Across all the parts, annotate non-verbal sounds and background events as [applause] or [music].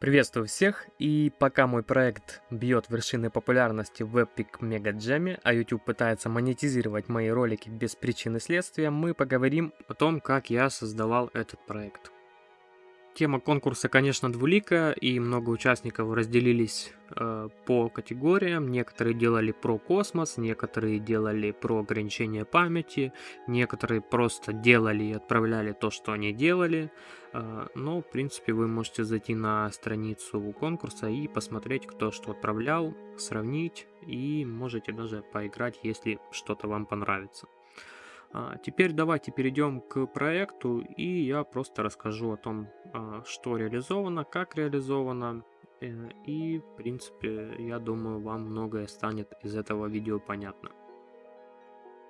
Приветствую всех, и пока мой проект бьет вершины популярности в Epic Mega Jam, а YouTube пытается монетизировать мои ролики без причины следствия, мы поговорим о том, как я создавал этот проект. Тема конкурса, конечно, двулика, и много участников разделились э, по категориям. Некоторые делали про космос, некоторые делали про ограничение памяти, некоторые просто делали и отправляли то, что они делали. Э, но, в принципе, вы можете зайти на страницу конкурса и посмотреть, кто что отправлял, сравнить, и можете даже поиграть, если что-то вам понравится. А, теперь давайте перейдем к проекту, и я просто расскажу о том, а, что реализовано, как реализовано, э, и, в принципе, я думаю, вам многое станет из этого видео понятно.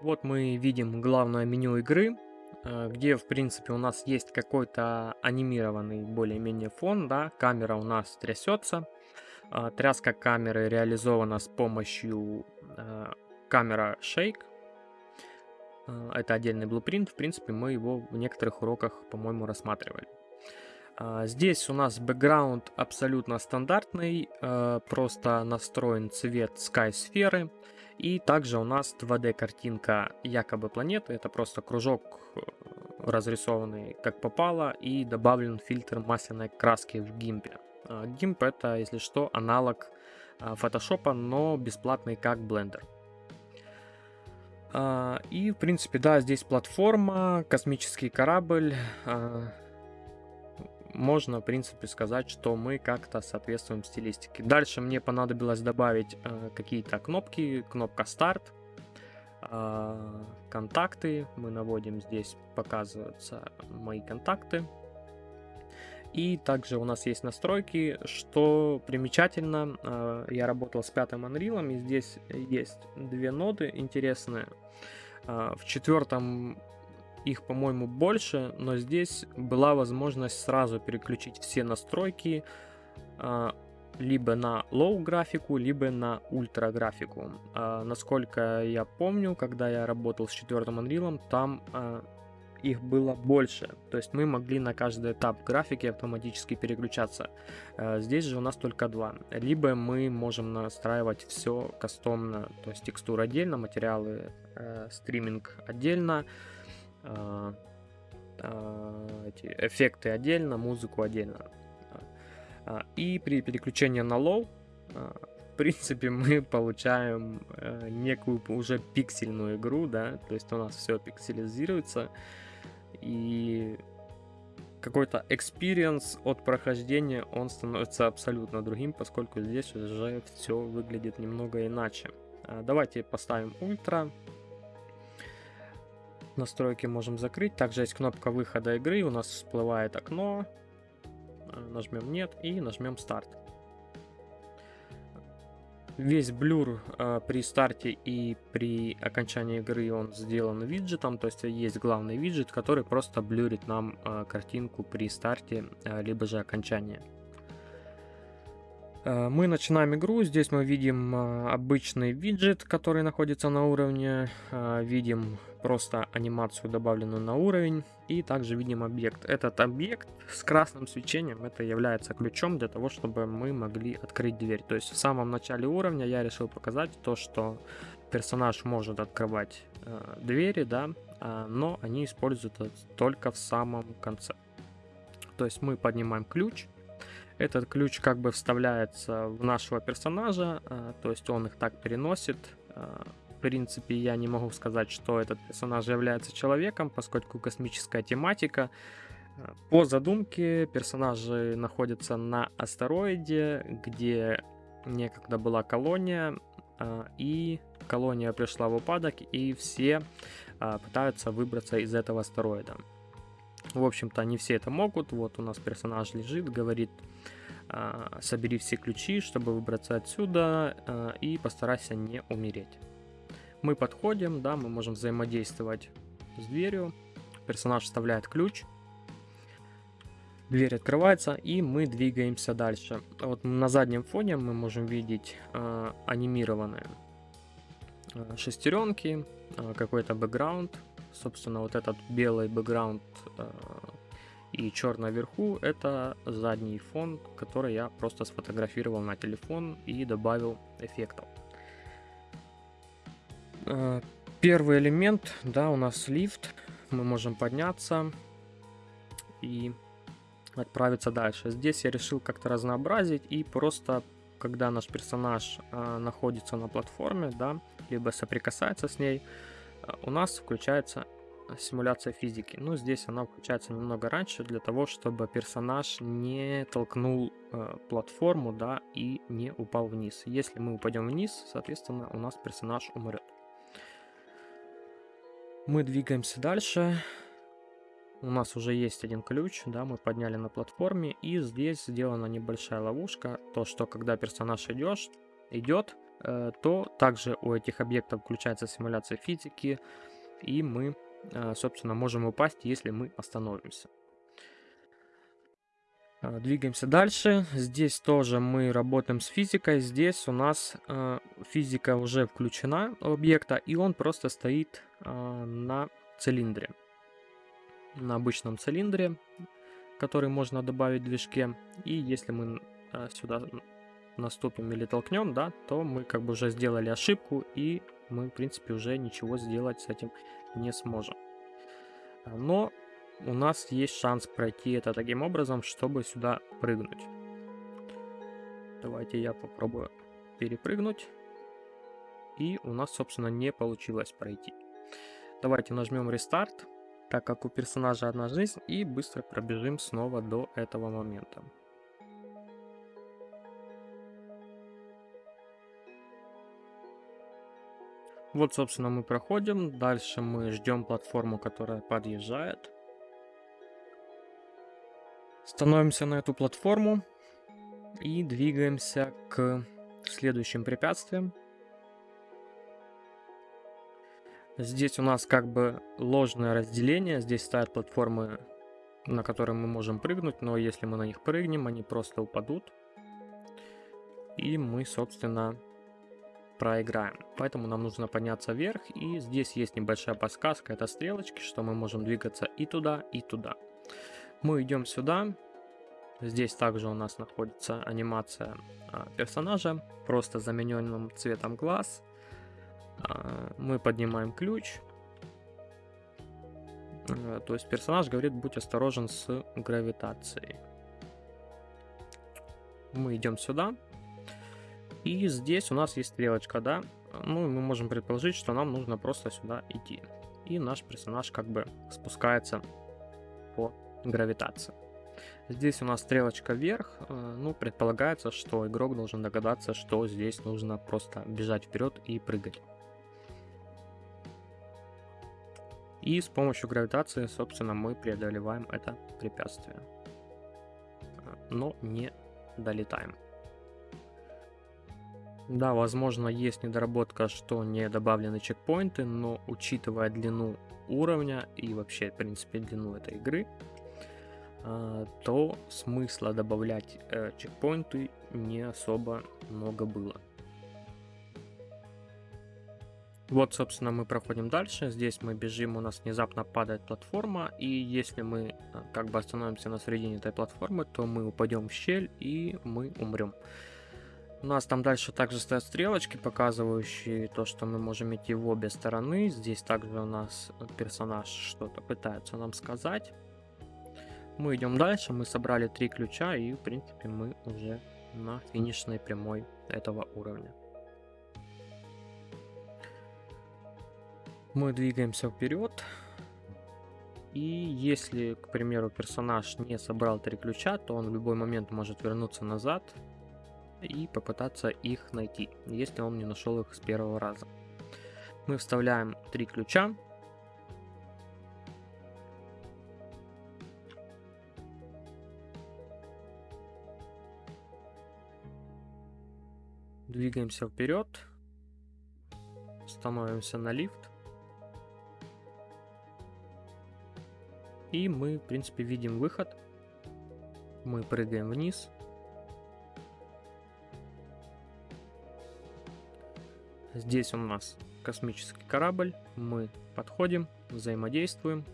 Вот мы видим главное меню игры, а, где, в принципе, у нас есть какой-то анимированный более-менее фон, да, камера у нас трясется, тряска камеры реализована с помощью камера Shake, это отдельный блупринт, в принципе, мы его в некоторых уроках, по-моему, рассматривали. А, здесь у нас бэкграунд абсолютно стандартный, а, просто настроен цвет Sky сферы. И также у нас 2D картинка якобы планеты, это просто кружок э, разрисованный как попало и добавлен фильтр масляной краски в гимпе. Гимп это, если что, аналог фотошопа, но бесплатный как блендер. А, и, в принципе, да, здесь платформа, космический корабль. А, можно, в принципе, сказать, что мы как-то соответствуем стилистике. Дальше мне понадобилось добавить а, какие-то кнопки. Кнопка старт, контакты. Мы наводим здесь, показываются мои контакты. И также у нас есть настройки, что примечательно, э, я работал с пятым Unreal, и здесь есть две ноды интересные. Э, в четвертом их, по-моему, больше, но здесь была возможность сразу переключить все настройки э, либо на low графику, либо на ультра графику. Насколько я помню, когда я работал с четвертым Unreal, там их было больше. То есть мы могли на каждый этап графики автоматически переключаться. Э, здесь же у нас только два. Либо мы можем настраивать все кастомно, то есть текстуры отдельно, материалы, э, стриминг отдельно, э, эти эффекты отдельно, музыку отдельно. И при переключении на low в принципе, [laughs] мы получаем э, некую уже пиксельную игру, да, то есть у нас все пикселизируется, и какой-то experience от прохождения, он становится абсолютно другим, поскольку здесь уже все выглядит немного иначе. А, давайте поставим ультра. Настройки можем закрыть. Также есть кнопка выхода игры, у нас всплывает окно. А, нажмем нет и нажмем старт. Весь блюр э, при старте и при окончании игры он сделан виджетом, то есть есть главный виджет, который просто блюрит нам э, картинку при старте, э, либо же окончании. Э, мы начинаем игру, здесь мы видим э, обычный виджет, который находится на уровне, э, видим просто анимацию, добавленную на уровень, и также видим объект. Этот объект с красным свечением, это является ключом для того, чтобы мы могли открыть дверь. То есть в самом начале уровня я решил показать то, что персонаж может открывать двери, да, но они используются только в самом конце. То есть мы поднимаем ключ, этот ключ как бы вставляется в нашего персонажа, э, то есть он их так переносит, э, в принципе, я не могу сказать, что этот персонаж является человеком, поскольку космическая тематика. По задумке персонажи находятся на астероиде, где некогда была колония, а, и колония пришла в упадок, и все а, пытаются выбраться из этого астероида. В общем-то, не все это могут. Вот у нас персонаж лежит, говорит, а, собери все ключи, чтобы выбраться отсюда, и постарайся не умереть. Мы подходим, да, мы можем взаимодействовать с дверью. Персонаж вставляет ключ. Дверь открывается, и мы двигаемся дальше. Вот на заднем фоне мы можем видеть э, анимированные шестеренки, какой-то бэкграунд. Собственно, вот этот белый бэкграунд И черное вверху это задний фон, который я просто сфотографировал на телефон и добавил эффектов. Э, первый элемент, да, у нас лифт. Мы можем подняться и отправиться дальше. Здесь я решил как-то разнообразить и просто, когда наш персонаж э, находится на платформе, да, либо соприкасается с ней, э, у нас включается симуляция физики. Ну, здесь она включается немного раньше, для того, чтобы персонаж не толкнул э, платформу, да, и не упал вниз. Если мы упадем вниз, соответственно, у нас персонаж умрет. Мы двигаемся дальше. У нас уже есть один ключ, да, мы подняли на платформе, и здесь сделана небольшая ловушка, то, что когда персонаж идешь, идет, э, то также у этих объектов включается симуляция физики, и мы собственно, можем упасть, если мы остановимся. А, двигаемся дальше. Здесь тоже мы работаем с физикой. Здесь у нас э, физика уже включена объекта, и он просто стоит на цилиндре. На обычном цилиндре, который можно добавить в движке. И если мы сюда наступим или толкнем, да, то мы как бы уже сделали ошибку, и мы, в принципе, уже ничего сделать с этим не сможем. Но у нас есть шанс пройти это таким образом, чтобы сюда прыгнуть. Давайте я попробую перепрыгнуть. И у нас, собственно, не получилось пройти. Давайте нажмем рестарт, так как у персонажа одна жизнь, и быстро пробежим снова до этого момента. Вот, собственно, мы проходим. Дальше мы ждем платформу, которая подъезжает. Становимся на эту платформу и двигаемся к следующим препятствиям. Здесь у нас как бы ложное разделение. Здесь стоят платформы, на которые мы можем прыгнуть, но если мы на них прыгнем, они просто упадут. И мы, собственно, проиграем. Поэтому нам нужно подняться вверх, и здесь есть небольшая подсказка, это стрелочки, что мы можем двигаться и туда, и туда. Мы идем сюда, здесь также у нас находится анимация а, персонажа, просто замененным цветом глаз. А, мы поднимаем ключ, а, то есть персонаж говорит, будь осторожен с гравитацией. Мы идем сюда, и здесь у нас есть стрелочка, да? Ну, мы можем предположить, что нам нужно просто сюда идти. И наш персонаж как бы спускается по гравитации. Здесь у нас стрелочка вверх. Э, ну, предполагается, что игрок должен догадаться, что здесь нужно просто бежать вперед и прыгать. И с помощью гравитации, собственно, мы преодолеваем это препятствие. Э, но не долетаем. Да, возможно, есть недоработка, что не добавлены чекпоинты, но учитывая длину уровня и вообще, в принципе, длину этой игры, а, то смысла добавлять э, чекпоинты не особо много было. Вот, собственно, мы проходим дальше. Здесь мы бежим, у нас внезапно падает платформа. И если мы э, как бы остановимся на середине этой платформы, то мы упадем в щель и мы умрем. У нас там дальше также стоят стрелочки, показывающие то, что мы можем идти в обе стороны. Здесь также у нас персонаж что-то пытается нам сказать. Мы идем дальше, мы собрали три ключа и, в принципе, мы уже на финишной прямой этого уровня. Мы двигаемся вперед. И если, к примеру, персонаж не собрал три ключа, то он в любой момент может вернуться назад и попытаться их найти, если он не нашел их с первого раза. Мы вставляем три ключа. Двигаемся вперед. Становимся на лифт. И мы, в принципе, видим выход. Мы прыгаем вниз. Здесь у нас космический корабль, мы подходим, взаимодействуем,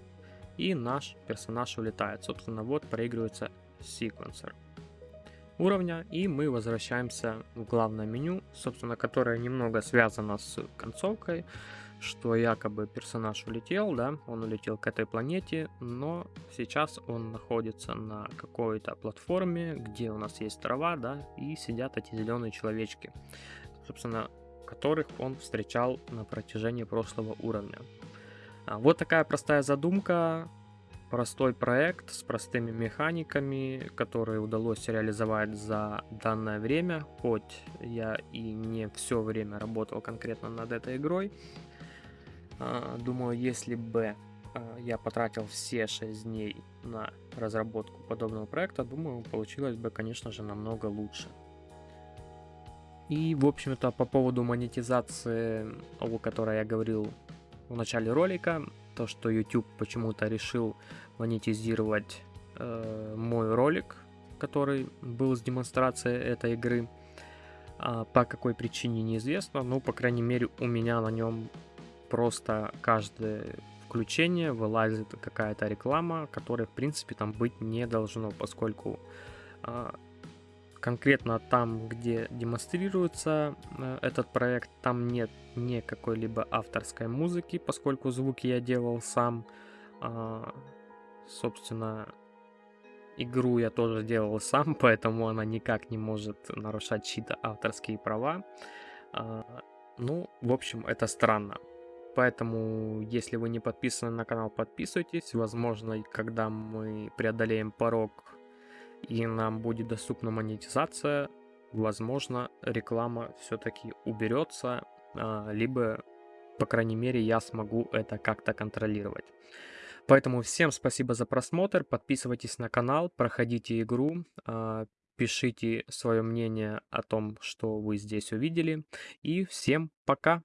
и наш персонаж улетает. Собственно, вот проигрывается секвенсор уровня, и мы возвращаемся в главное меню, собственно, которое немного связано с концовкой, что якобы персонаж улетел, да, он улетел к этой планете, но сейчас он находится на какой-то платформе, где у нас есть трава, да, и сидят эти зеленые человечки, собственно, которых он встречал на протяжении прошлого уровня. А, вот такая простая задумка, простой проект с простыми механиками, которые удалось реализовать за данное время, хоть я и не все время работал конкретно над этой игрой. А, думаю, если бы а, я потратил все 6 дней на разработку подобного проекта, думаю, получилось бы, конечно же, намного лучше. И, в общем-то, по поводу монетизации, о которой я говорил в начале ролика, то, что YouTube почему-то решил монетизировать э, мой ролик, который был с демонстрацией этой игры. А по какой причине неизвестно, но, по крайней мере, у меня на нем просто каждое включение вылазит какая-то реклама, которая, в принципе, там быть не должно, поскольку э, конкретно там, где демонстрируется э, этот проект, там нет ни какой-либо авторской музыки, поскольку звуки я делал сам. Э, собственно, игру я тоже делал сам, [laughs] поэтому она никак не может нарушать чьи-то авторские права. Э, ну, в общем, это странно. Поэтому, если вы не подписаны на канал, подписывайтесь. Возможно, когда мы преодолеем порог и нам будет доступна монетизация, возможно, реклама все-таки уберется, а, либо, по крайней мере, я смогу это как-то контролировать. Поэтому всем спасибо за просмотр, подписывайтесь на канал, проходите игру, а, пишите свое мнение о том, что вы здесь увидели, и всем пока!